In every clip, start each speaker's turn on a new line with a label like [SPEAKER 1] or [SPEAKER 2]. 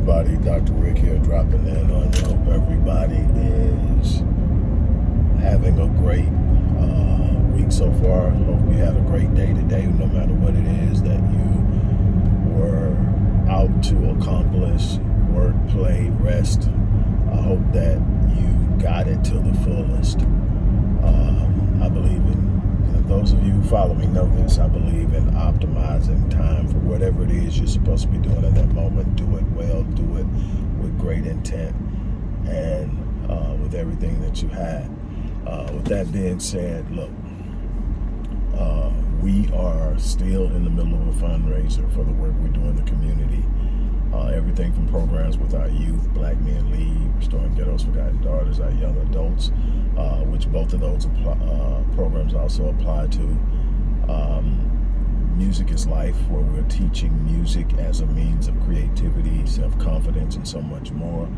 [SPEAKER 1] everybody? Dr. Rick here dropping in on you. Hope everybody is having a great uh, week so far. Hope you had a great day today, no matter what it is that you were out to accomplish, work, play, rest. I hope that you got it to the fullest. Um, I believe in those of you who follow me know this. I believe in optimizing time for whatever it is you're supposed to be doing in that moment. Do it well, do it with great intent, and uh, with everything that you have. Uh, with that being said, look, uh, we are still in the middle of a fundraiser for the work we do in the community. Uh, everything from programs with our youth, Black Men Lead, Restoring Ghettos, Forgotten Daughters, our young adults, uh, which both of those uh, programs also apply to. Um, music is Life, where we're teaching music as a means of creativity, self-confidence, and so much more.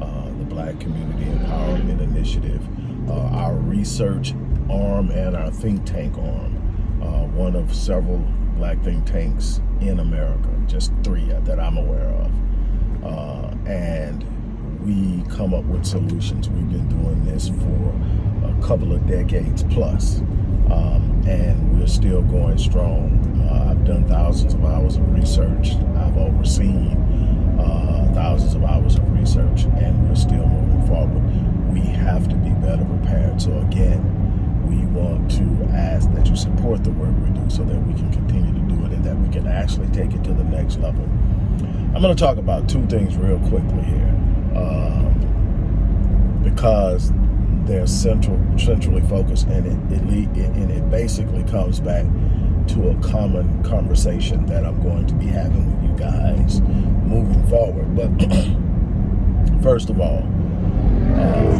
[SPEAKER 1] Uh, the Black Community Empowerment Initiative, uh, our research arm and our think tank arm, uh, one of several black think tanks in America, just three that I'm aware of. Uh, and we come up with solutions. We've been doing this for a couple of decades plus, um, and we're still going strong. Uh, I've done thousands of hours of research. I've overseen uh, thousands of hours of research, and we're still moving forward. We have to be better prepared. So again, we want to ask that you support the work we do so that we can continue to do it and that we can actually take it to the next level. I'm going to talk about two things real quickly here um, because they're central, centrally focused and it, it, and it basically comes back to a common conversation that I'm going to be having with you guys moving forward. But first of all, uh,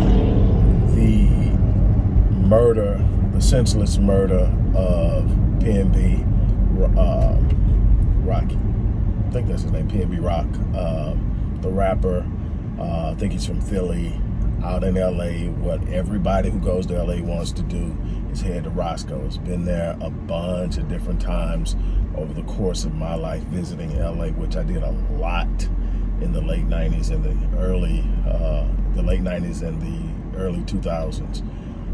[SPEAKER 1] the murder, the senseless murder of PNB uh, Rocky. I think that's his name, PNB Rock. Um, the rapper, uh, I think he's from Philly, out in LA. What everybody who goes to LA wants to do is head to Roscoe. It's been there a bunch of different times over the course of my life visiting LA, which I did a lot in the late 90s and the early, uh, the late 90s and the early 2000s.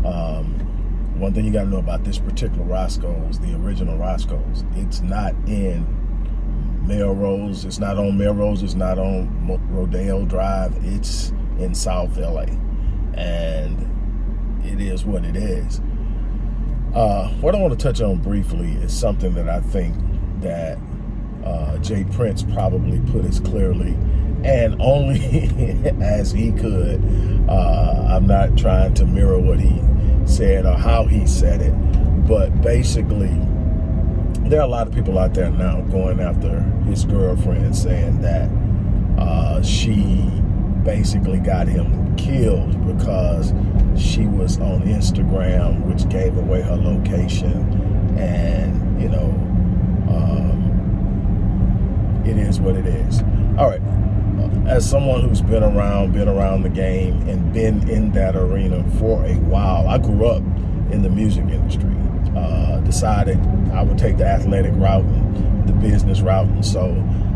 [SPEAKER 1] Um, one thing you got to know about this particular Roscoe's, the original Roscoe's, it's not in Melrose. It's not on Melrose. It's not on Rodeo Drive. It's in South LA. And it is what it is. Uh, what I want to touch on briefly is something that I think that uh, J. Prince probably put as clearly and only as he could. Uh, I'm not trying to mirror what he said or how he said it. But basically, there are a lot of people out there now going after his girlfriend saying that uh, she basically got him killed because she was on Instagram, which gave away her location. And, you know, um, it is what it is. All right as someone who's been around, been around the game, and been in that arena for a while, I grew up in the music industry. Uh, decided I would take the athletic route and the business route, and so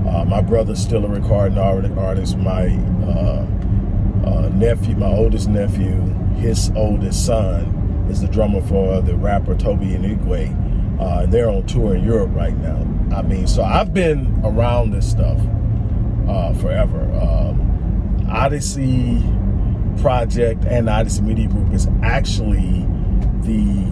[SPEAKER 1] uh, my brother's still a recording artist. My uh, uh, nephew, my oldest nephew, his oldest son is the drummer for the rapper Tobe Nwigwe. Uh, they're on tour in Europe right now. I mean, so I've been around this stuff uh, forever. Um, Odyssey Project and Odyssey Media Group is actually the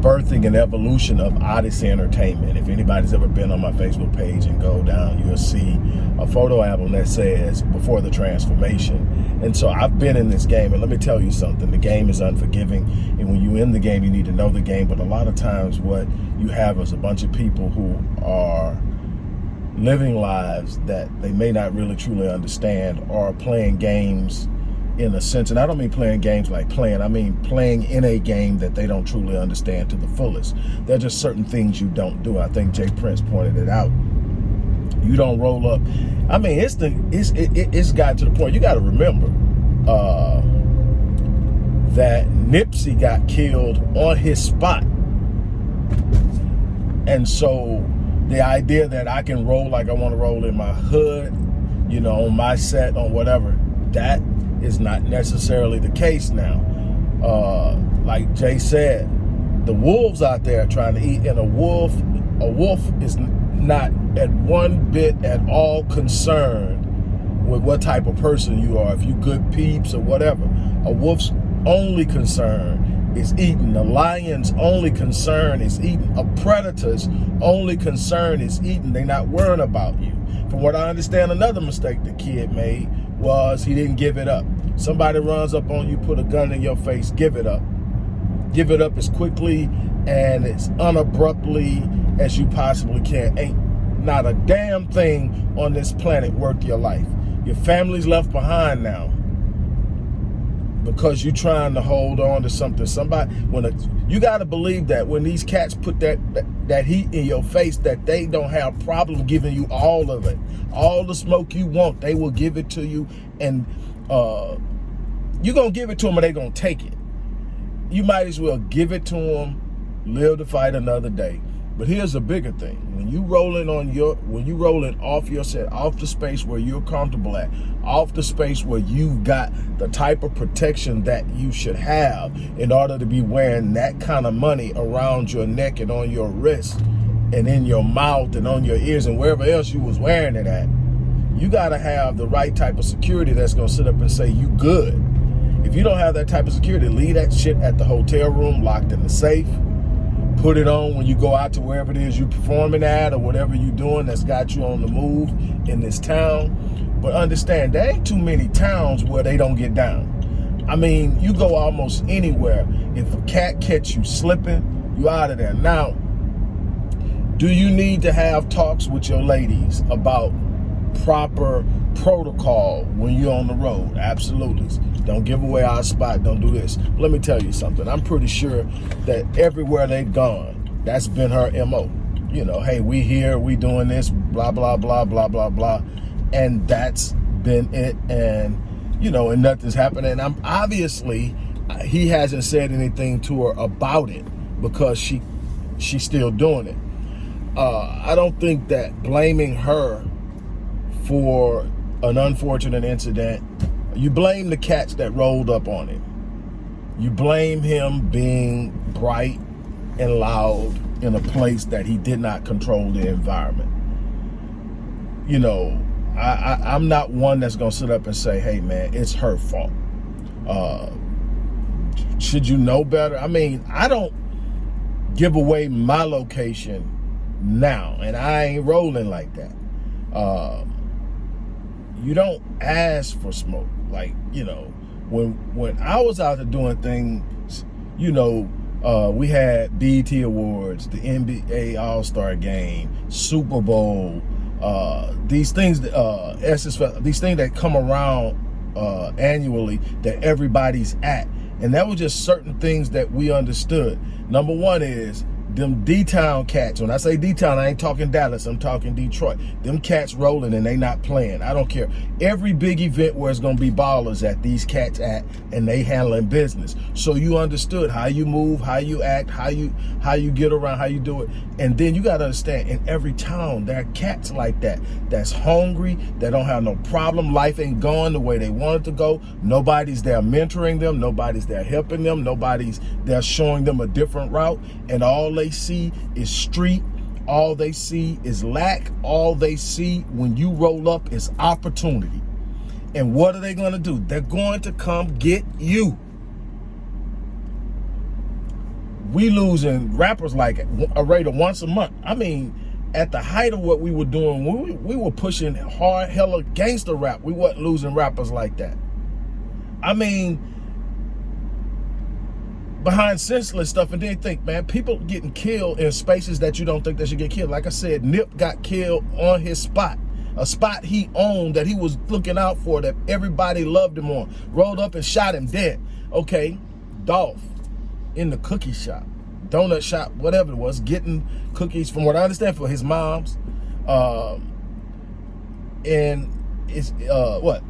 [SPEAKER 1] birthing and evolution of Odyssey Entertainment. If anybody's ever been on my Facebook page and go down, you'll see a photo album that says before the transformation. And so I've been in this game and let me tell you something, the game is unforgiving. And when you in the game, you need to know the game. But a lot of times what you have is a bunch of people who are living lives that they may not really truly understand or playing games in a sense. And I don't mean playing games like playing, I mean playing in a game that they don't truly understand to the fullest. There are just certain things you don't do. I think J. Prince pointed it out. You don't roll up. I mean, it's the it's it, it's got to the point. You got to remember uh, that Nipsey got killed on his spot, and so the idea that I can roll like I want to roll in my hood you know, on my set, on whatever. That is not necessarily the case now. Uh, like Jay said, the wolves out there trying to eat, and a wolf, a wolf is not at one bit at all concerned with what type of person you are, if you good peeps or whatever. A wolf's only concern is eating. The lion's only concern is eating. A predator's only concern is eating. They're not worrying about you. From what I understand, another mistake the kid made was he didn't give it up. Somebody runs up on you, put a gun in your face, give it up. Give it up as quickly and as unabruptly as you possibly can. Ain't not a damn thing on this planet worth your life. Your family's left behind now because you're trying to hold on to something. Somebody, when a, you got to believe that when these cats put that, that, that heat in your face, that they don't have problem giving you all of it, all the smoke you want. They will give it to you, and uh, you're gonna give it to them, or they gonna take it. You might as well give it to them, live to fight another day. But here's a bigger thing. When you rolling on your, when you rolling off your set, off the space where you're comfortable at, off the space where you've got the type of protection that you should have in order to be wearing that kind of money around your neck and on your wrist and in your mouth and on your ears and wherever else you was wearing it at, you got to have the right type of security that's to sit up and say you good. If you don't have that type of security, leave that shit at the hotel room locked in the safe put it on when you go out to wherever it is you're performing at or whatever you're doing that's got you on the move in this town. But understand, there ain't too many towns where they don't get down. I mean, you go almost anywhere. If a cat catch you slipping, you out of there. Now, do you need to have talks with your ladies about proper protocol when you're on the road? Absolutely. Don't give away our spot. Don't do this. Let me tell you something. I'm pretty sure that everywhere they've gone, that's been her MO. You know, hey, we here, we doing this, blah, blah, blah, blah, blah, blah. And that's been it. And, you know, and nothing's happening. And I'm obviously, he hasn't said anything to her about it because she she's still doing it. Uh, I don't think that blaming her for an unfortunate incident you blame the cats that rolled up on him. You blame him being bright and loud in a place that he did not control the environment. You know, I, I, am not one that's going to sit up and say, hey, man, it's her fault. Uh, should you know better? I mean, I don't give away my location now, and I ain't rolling like that. Uh, you don't ask for smoke. Like, you know, when when I was out there doing things, you know, uh, we had BET Awards, the NBA All-Star Game, Super Bowl, uh, these things, uh, SS, these things that come around uh, annually that everybody's at. And that was just certain things that we understood. Number one is them D-Town cats, when I say D-Town, I ain't talking Dallas, I'm talking Detroit. Them cats rolling and they not playing. I don't care. Every big event where it's gonna be ballers at, these cats at, and they handling business. So you understood how you move, how you act, how you how you get around, how you do it. And then you gotta understand, in every town, there are cats like that, that's hungry, that don't have no problem. Life ain't going the way they want it to go. Nobody's there mentoring them, nobody's there helping them, nobody's there showing them a different route. And all they they see is street. All they see is lack. All they see when you roll up is opportunity. And what are they going to do? They're going to come get you. We losing rappers like a rate of once a month. I mean, at the height of what we were doing, we, we were pushing hard, hella gangster rap. We wasn't losing rappers like that. I mean, behind senseless stuff and then think, man, people getting killed in spaces that you don't think they should get killed. Like I said, Nip got killed on his spot. A spot he owned that he was looking out for that everybody loved him on. Rolled up and shot him dead. Okay, Dolph in the cookie shop, donut shop, whatever it was, getting cookies from what I understand for his mom's. Um, and it's, uh, what?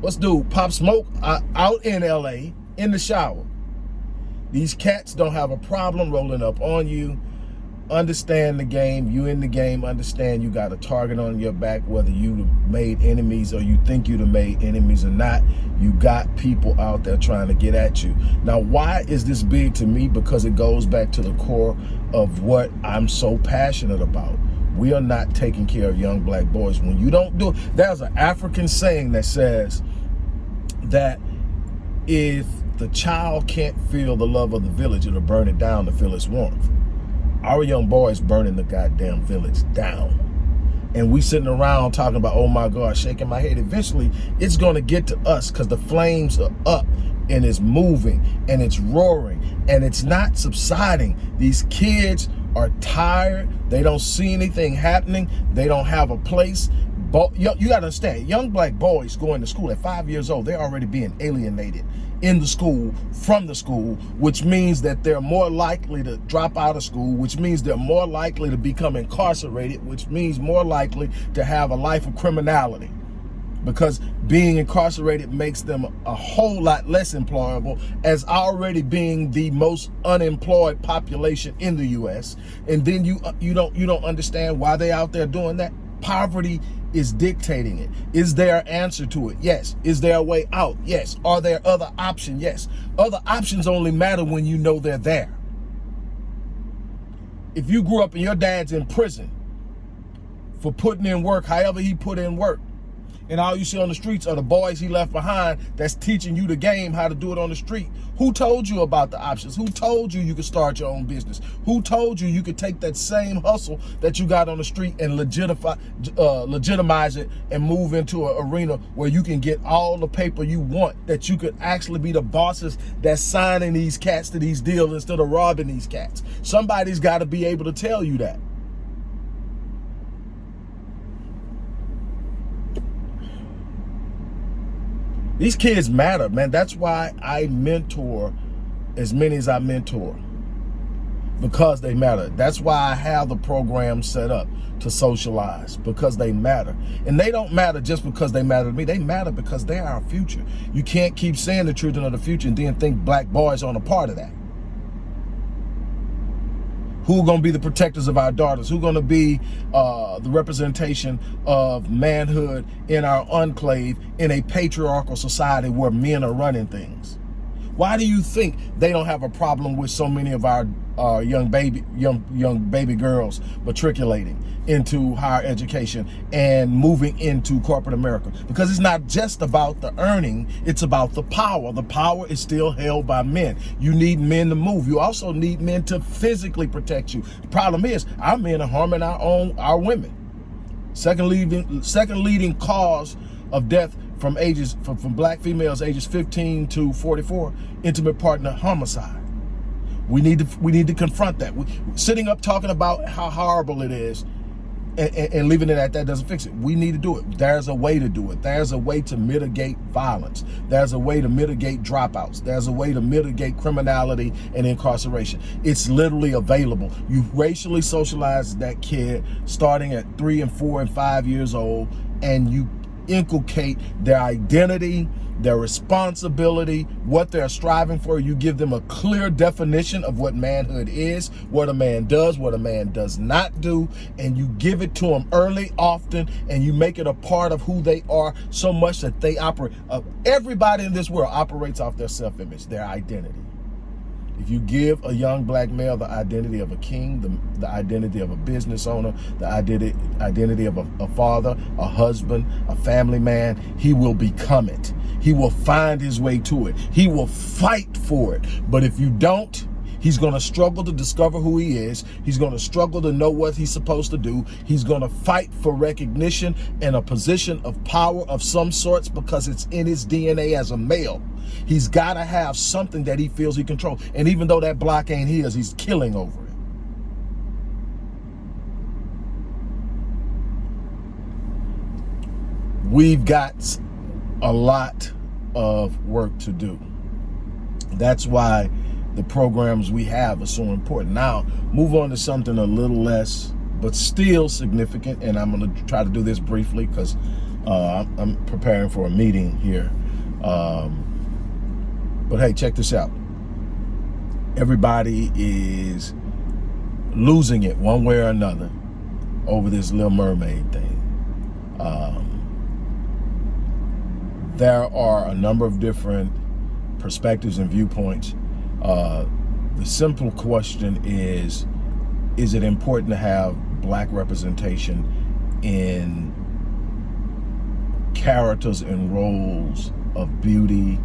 [SPEAKER 1] What's dude? Pop Smoke uh, out in LA in the shower these cats don't have a problem rolling up on you. understand the game. You in the game, understand you got a target on your back, whether you made enemies or you think you'd have made enemies or not. You got people out there trying to get at you. Now, why is this big to me? Because it goes back to the core of what I'm so passionate about. We are not taking care of young black boys. When you don't do it, there's an African saying that says that if the child can't feel the love of the village, it'll burn it down to feel its warmth. Our young boys burning the goddamn village down. And we sitting around talking about, oh my God, shaking my head. Eventually, it's going to get to us because the flames are up and it's moving and it's roaring and it's not subsiding. These kids are tired. They don't see anything happening. They don't have a place. But you, you got to understand, young black boys going to school at five years old, they're already being alienated in the school from the school, which means that they're more likely to drop out of school, which means they're more likely to become incarcerated, which means more likely to have a life of criminality. Because being incarcerated makes them a whole lot less employable as already being the most unemployed population in the US and then you uh, you don't you don't understand why they out there doing that. Poverty is dictating it. Is there an answer to it? Yes. Is there a way out? Yes. Are there other options? Yes. Other options only matter when you know they're there. If you grew up and your dad's in prison for putting in work, however he put in work, and all you see on the streets are the boys he left behind that's teaching you the game how to do it on the street. Who told you about the options? Who told you you could start your own business? Who told you you could take that same hustle that you got on the street and legitify, uh, legitimize it and move into an arena where you can get all the paper you want, that you could actually be the bosses that's signing these cats to these deals instead of robbing these cats. Somebody's got to be able to tell you that. These kids matter, man. That's why I mentor as many as I mentor because they matter. That's why I have the program set up to socialize because they matter. And they don't matter just because they matter to me. They matter because they are our future. You can't keep saying the children of the future and then think black boys aren't a part of that who are going to be the protectors of our daughters, who are going to be uh, the representation of manhood in our enclave in a patriarchal society where men are running things. Why do you think they don't have a problem with so many of our uh, young baby young young baby girls matriculating into higher education and moving into corporate America? Because it's not just about the earning, it's about the power. The power is still held by men. You need men to move. You also need men to physically protect you. The problem is our men are harming our own our women. Second leading second leading cause of death from ages from, from black females ages 15 to 44 intimate partner homicide we need to we need to confront that. We, sitting up talking about how horrible it is and, and, and, leaving it at that doesn't fix it. We need to do it. There's a way to do it. There's a way to mitigate violence. There's a way to mitigate dropouts. There's a way to mitigate criminality and incarceration. It's literally available. You racially socialize that kid starting at three and four and five years old and you inculcate their identity, their responsibility, what they're striving for. You give them a clear definition of what manhood is, what a man does, what a man does not do, and you give it to them early, often, and you make it a part of who they are so much that they operate. Uh, everybody in this world operates off their self-image, their identity. If you give a young black male the identity of a king, the, the identity of a business owner, the identity, identity of a, a father, a husband, a family man, he will become it. He will find his way to it. He will fight for it. But if you don't, He's going to struggle to discover who he is. He's going to struggle to know what he's supposed to do. He's going to fight for recognition and a position of power of some sorts because it's in his DNA as a male. He's got to have something that he feels he controls. And even though that block ain't his, he's killing over it. We've got a lot of work to do. That's why the programs we have are so important. Now, move on to something a little less, but still significant. And I'm going to try to do this briefly because uh, I'm preparing for a meeting here. Um, but hey, check this out. Everybody is losing it one way or another over this Little Mermaid thing. Um, there are a number of different perspectives and viewpoints. Uh, the simple question is, is it important to have black representation in characters and roles of beauty,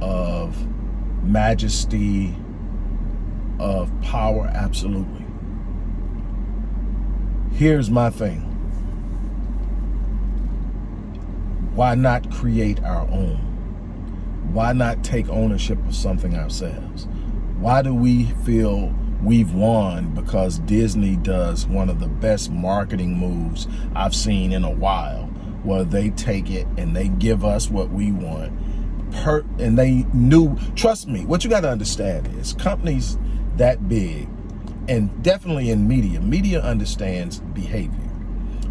[SPEAKER 1] of majesty, of power? Absolutely. Here's my thing. Why not create our own? Why not take ownership of something ourselves? Why do we feel we've won because Disney does one of the best marketing moves I've seen in a while, where they take it and they give us what we want. Per and they knew, trust me, what you got to understand is companies that big, and definitely in media, media understands behavior.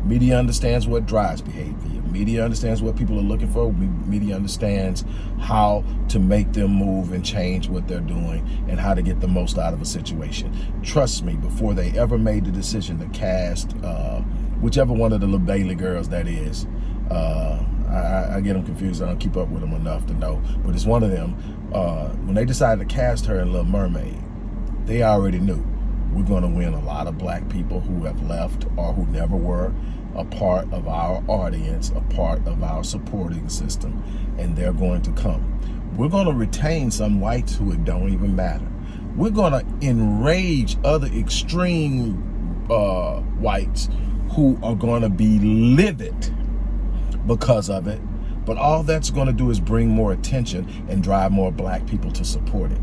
[SPEAKER 1] Media understands what drives behavior. Media understands what people are looking for. Media understands how to make them move and change what they're doing and how to get the most out of a situation. Trust me, before they ever made the decision to cast uh, whichever one of the little Bailey girls that is, uh, I, I, get them confused. I don't keep up with them enough to know. But it's one of them. Uh, when they decided to cast her in Little Mermaid, they already knew we're going to win a lot of black people who have left or who never were a part of our audience, a part of our supporting system, and they're going to come. We're going to retain some whites who it don't even matter. We're going to enrage other extreme uh, whites who are going to be livid because of it. But all that's going to do is bring more attention and drive more black people to support it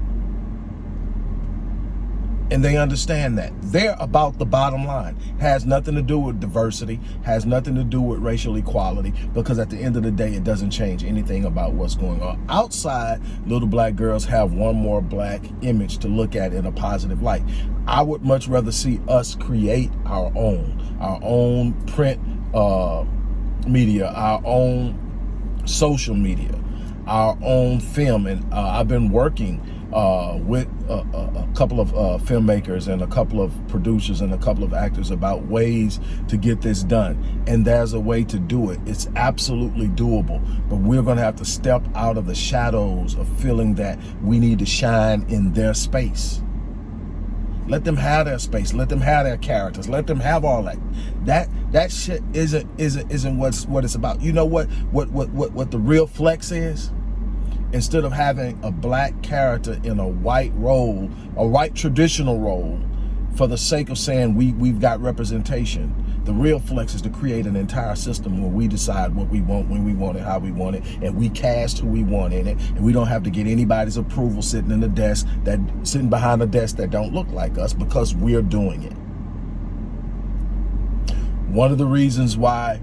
[SPEAKER 1] and they understand that. They're about the bottom line. Has nothing to do with diversity, has nothing to do with racial equality, because at the end of the day, it doesn't change anything about what's going on. Outside, little black girls have one more black image to look at in a positive light. I would much rather see us create our own, our own print uh, media, our own social media, our own film. And uh, I've been working uh, with a, a, couple of uh, filmmakers and a couple of producers and a couple of actors about ways to get this done. And there's a way to do it. It's absolutely doable, but we're to have to step out of the shadows of feeling that we need to shine in their space. Let them have their space. Let them have their characters. Let them have all that. That that shit isn't isn't isn't what's what it's about. You know what what what what what the real flex is? Instead of having a black character in a white role, a white traditional role, for the sake of saying we, we've got representation. The real flex is to create an entire system where we decide what we want, when we want it, how we want it, and we cast who we want in it, and we don't have to get anybody's approval sitting in the desk, that sitting behind a desk that don't look like us because we're doing it. One of the reasons why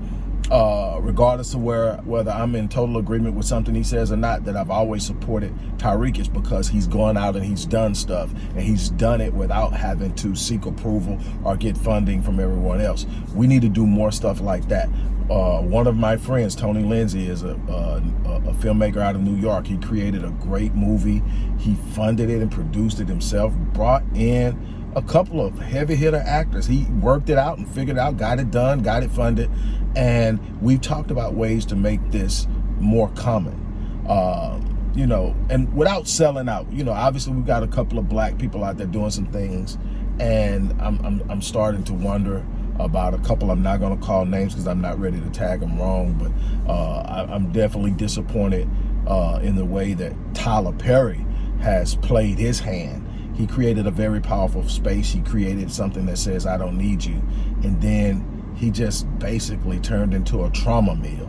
[SPEAKER 1] uh, regardless of where whether I'm in total agreement with something he says or not, that I've always supported Tariq is because he's gone out and he's done stuff and he's done it without having to seek approval or get funding from everyone else. We need to do more stuff like that. Uh, one of my friends, Tony Lindsay, is a, a, a, filmmaker out of New York. He created a great movie. He funded it and produced it himself, brought in a couple of heavy hitter actors. He worked it out and figured it out, got it done, got it funded. And we've talked about ways to make this more common. Uh, you know, and without selling out, you know, obviously we've got a couple of black people out there doing some things. And I'm, I'm, I'm starting to wonder about a couple. I'm not going to call names because I'm not ready to tag them wrong. But uh, I, am definitely disappointed uh, in the way that Tyler Perry has played his hand he created a very powerful space. He created something that says, I don't need you. And then he just basically turned into a trauma meal.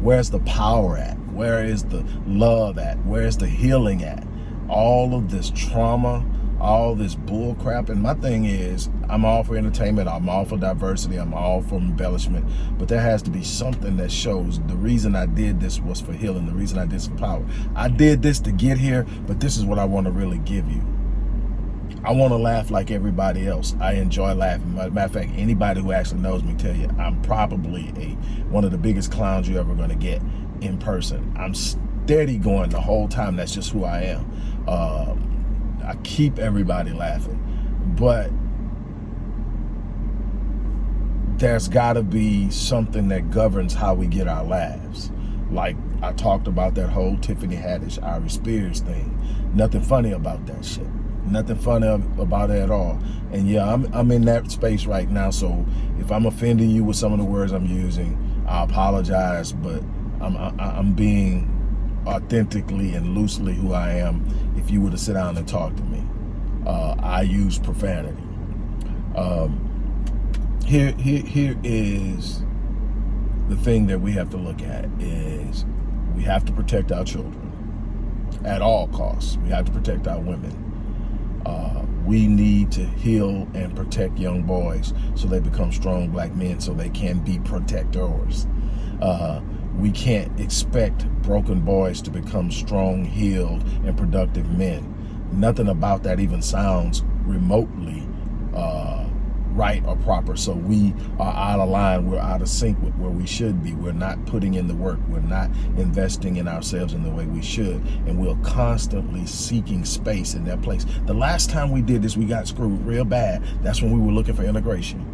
[SPEAKER 1] Where's the power at? Where is the love at? Where's the healing at? All of this trauma, all this bull crap. And my thing is, I'm all for entertainment. I'm all for diversity. I'm all for embellishment. But there has to be something that shows the reason I did this was for healing. The reason I did this for power. I did this to get here, but this is what I want to really give you. I want to laugh like everybody else. I enjoy laughing. Matter of fact, anybody who actually knows me tell you I'm probably a one of the biggest clowns you're ever going to get in person. I'm steady going the whole time. That's just who I am. Uh, I keep everybody laughing. but there's got to be something that governs how we get our laughs. Like I talked about that whole Tiffany Haddish, Aries Spears thing. Nothing funny about that shit. Nothing funny about it at all. And yeah, I'm, I'm in that space right now. So if I'm offending you with some of the words I'm using, I apologize, but I'm, I, I'm being authentically and loosely who I am if you were to sit down and talk to me. Uh, I use profanity. Um, here, here, here is the thing that we have to look at is we have to protect our children at all costs. We have to protect our women. Uh, we need to heal and protect young boys so they become strong black men so they can be protectors. Uh, we can't expect broken boys to become strong, healed, and productive men. Nothing about that even sounds remotely uh, right or proper. So we are out of line. We're out of sync with where we should be. We're not putting in the work. We're not investing in ourselves in the way we should. And we're constantly seeking space in that place. The last time we did this, we got screwed real bad. That's when we were looking for integration.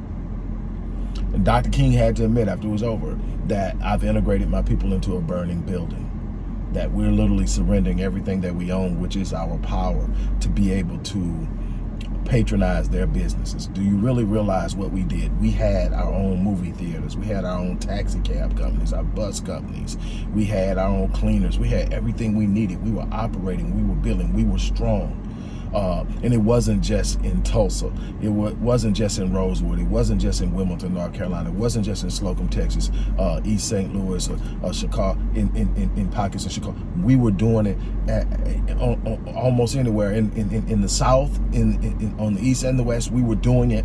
[SPEAKER 1] And Dr. King had to admit after it was over that I've integrated my people into a burning building that we're literally surrendering everything that we own, which is our power, to be able to patronize their businesses. Do you really realize what we did? We had our own movie theaters. We had our own taxi cab companies, our bus companies. We had our own cleaners. We had everything we needed. We were operating. We were building. We were strong. Uh, and it wasn't just in Tulsa. It wasn't just in Rosewood. It wasn't just in Wilmington, North Carolina. It wasn't just in Slocum, Texas, uh, East St. Louis, or, or Chicago, in, in, in, in, pockets of Chicago. We were doing it at, almost anywhere. In, in, in the South, in, in, on the East and the West, we were doing it.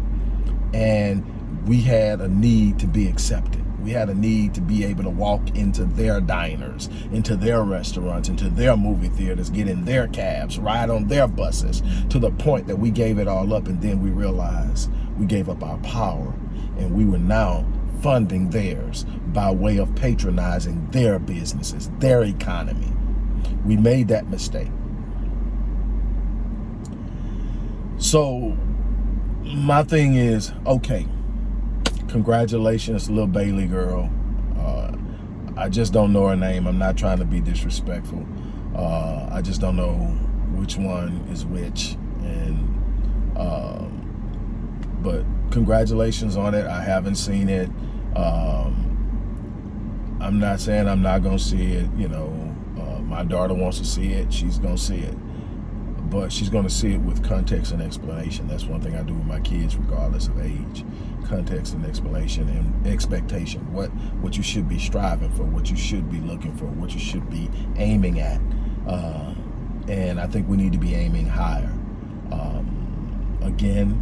[SPEAKER 1] And we had a need to be accepted. We had a need to be able to walk into their diners, into their restaurants, into their movie theaters, get in their cabs, ride on their buses, to the point that we gave it all up and then we realized we gave up our power and we were now funding theirs by way of patronizing their businesses, their economy. We made that mistake. So my thing is, okay, congratulations, little Bailey girl. Uh, I just don't know her name. I'm not trying to be disrespectful. Uh, I just don't know which one is which. And um, but congratulations on it. I haven't seen it. Um, I'm not saying I'm not gonna see it. You know, uh, my daughter wants to see it. She's gonna see it but she's going to see it with context and explanation. That's one thing I do with my kids, regardless of age. Context and explanation and expectation. What what you should be striving for, what you should be looking for, what you should be aiming at. Uh, and I think we need to be aiming higher. Um, again,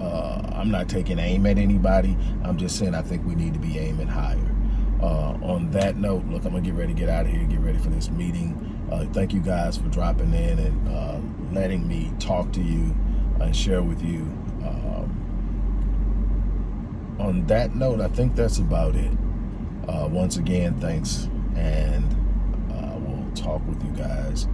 [SPEAKER 1] uh, I'm not taking aim at anybody. I'm just saying I think we need to be aiming higher. Uh, on that note, look, I'm going to get ready to get out of here, get ready for this meeting. Uh, thank you guys for dropping in and uh, letting me talk to you and share with you. Um, on that note, I think that's about it. Uh, once again, thanks, and uh, we'll talk with you guys